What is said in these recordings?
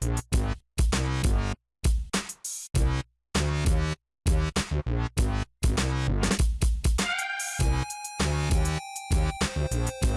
We'll be right back.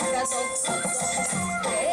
That's all.